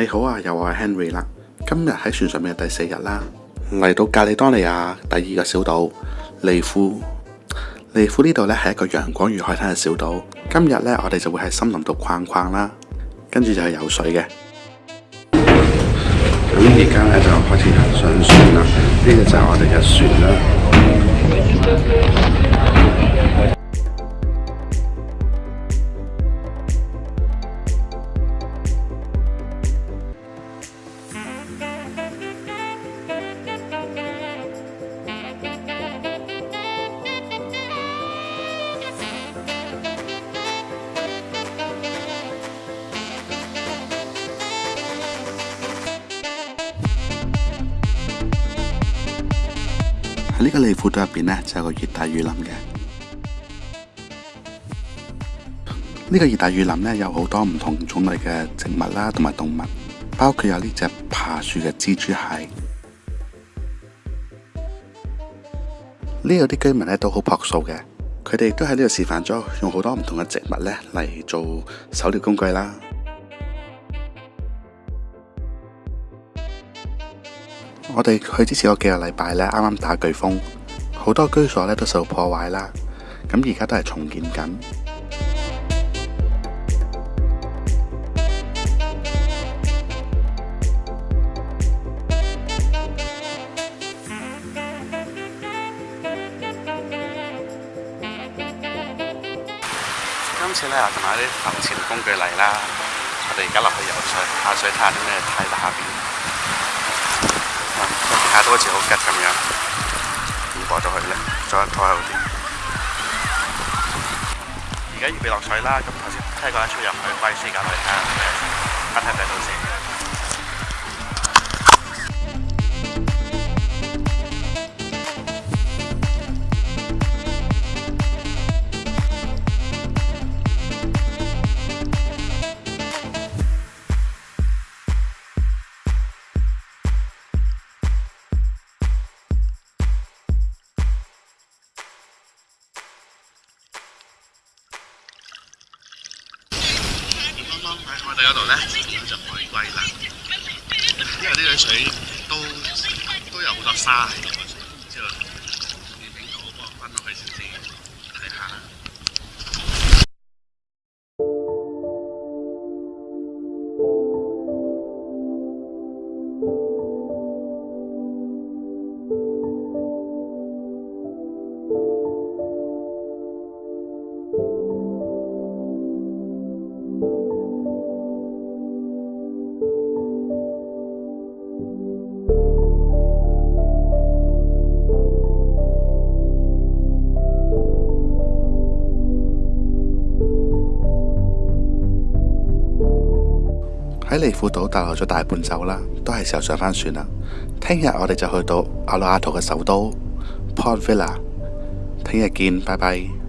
你好啊，又系 Henry 啦。今日喺船上面第四日啦，嚟到加利多尼亚第二个小岛利夫。利夫呢度呢系一个阳光与海滩嘅小岛。今日呢，我哋就会喺森林度逛逛啦，跟住就去游水嘅。咁而家呢，就开始行上船啦。呢个就我哋嘅船啦。呢個利庫杜入邊咧，就有個熱帶雨林嘅。呢個熱帶雨林咧，有好多唔同種類嘅植物啦，同埋動物，包括有呢只爬樹嘅蜘蛛蟹。呢度啲居民咧都好樸素嘅，佢哋都喺呢度示範咗用好多唔同嘅植物咧嚟做狩療工具啦。我哋去之前個幾個禮拜呢，啱啱打颶風，好多居所呢都受破壞啦。咁而家都係重建緊。今次咧就同啲浮潜工具嚟啦，我哋而家落去游水，下水下啲咩太大其他都好似好吉咁樣，點过咗佢咧？再拖好啲。而家预備落水啦，咁頭先过一出入去时间咁，睇下咩，睇唔睇到先。喺海地嗰度咧，有隻海龜啦，因為啲水都都有好多沙。喺度。喺利富岛逗留咗大半昼啦，都系时候上翻船啦。听日我哋就去到阿罗阿图嘅首都 p o n t v i l l a 听日见，拜拜。